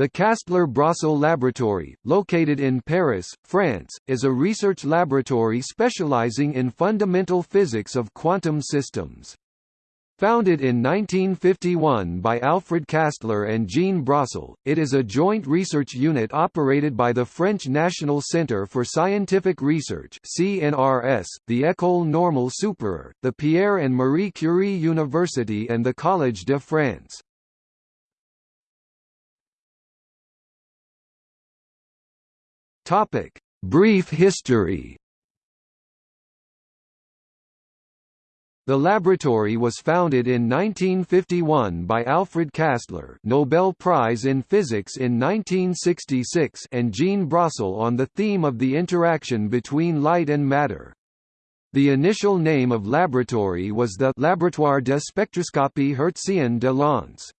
The Kastler-Brossel Laboratory, located in Paris, France, is a research laboratory specializing in fundamental physics of quantum systems. Founded in 1951 by Alfred Kastler and Jean Brossel, it is a joint research unit operated by the French National Centre for Scientific Research (CNRS), the École Normale Supérieure, the Pierre and Marie Curie University and the Collège de France. Topic: Brief history. The laboratory was founded in 1951 by Alfred Kastler, Nobel Prize in Physics in 1966 and Jean Brossel on the theme of the interaction between light and matter. The initial name of laboratory was the Laboratoire de spectroscopie hertzienne de l'ENS.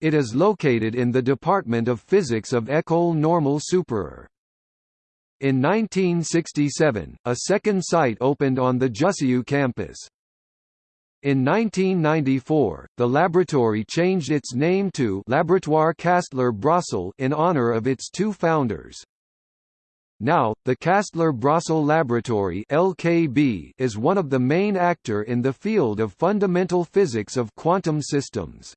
It is located in the Department of Physics of École Normale Supérieure. In 1967, a second site opened on the Jussieu campus. In 1994, the laboratory changed its name to Laboratoire Kastler-Brossel in honor of its two founders. Now, the Kastler-Brossel Laboratory (LKB) is one of the main actor in the field of fundamental physics of quantum systems.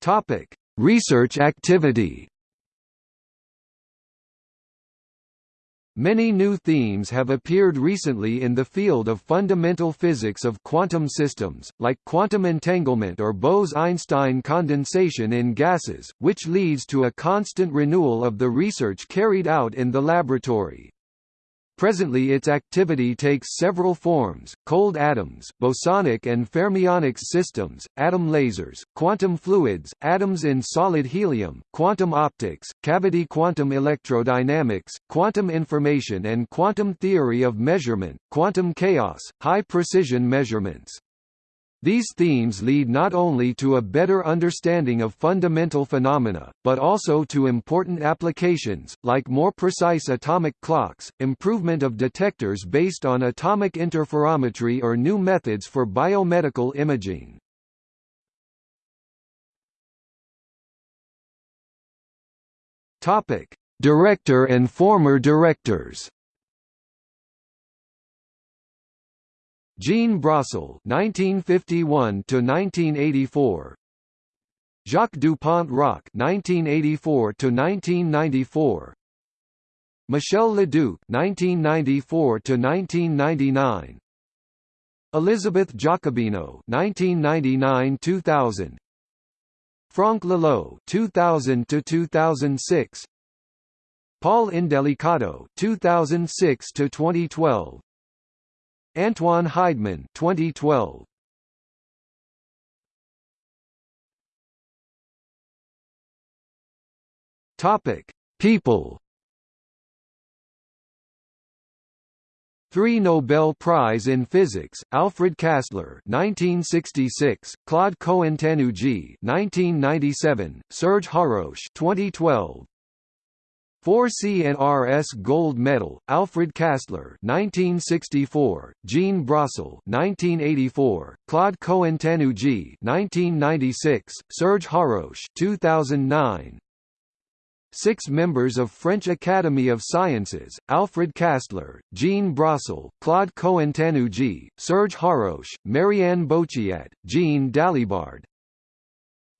Topic: Research activity Many new themes have appeared recently in the field of fundamental physics of quantum systems, like quantum entanglement or Bose–Einstein condensation in gases, which leads to a constant renewal of the research carried out in the laboratory. Presently its activity takes several forms, cold atoms, bosonic and fermionic systems, atom lasers, quantum fluids, atoms in solid helium, quantum optics, cavity quantum electrodynamics, quantum information and quantum theory of measurement, quantum chaos, high-precision measurements. These themes lead not only to a better understanding of fundamental phenomena, but also to important applications, like more precise atomic clocks, improvement of detectors based on atomic interferometry or new methods for biomedical imaging. Director and former directors Jean Brossel (1951–1984), Jacques Dupont-Roc (1984–1994), Michel Leduc (1994–1999), Elisabeth Giacobino (1999–2000), Franck Laloë (2000–2006), Paul Indelicato (2006–2012). Antoine Heidmann 2012 Topic People Three Nobel Prize in Physics: Alfred Kastler (1966), Claude Cohen-Tannoudji (1997), Serge Haroche (2012). 4 CNRS Gold Medal, Alfred Kastler 1964, Jean Brossel 1984, Claude Cohen-Tannoudji 1996, Serge Haroche 2009. Six members of French Academy of Sciences, Alfred Kastler, Jean Brossel, Claude Cohen-Tannoudji, Serge Haroche, Marie-Anne Bouchiat, Jean Dalibard,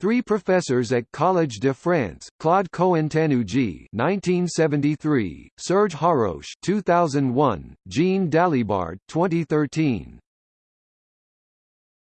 Three professors at Collège de France, Claude Cohen-Tannoudji (1973), Serge Haroche (2001), Jean Dalibard (2013).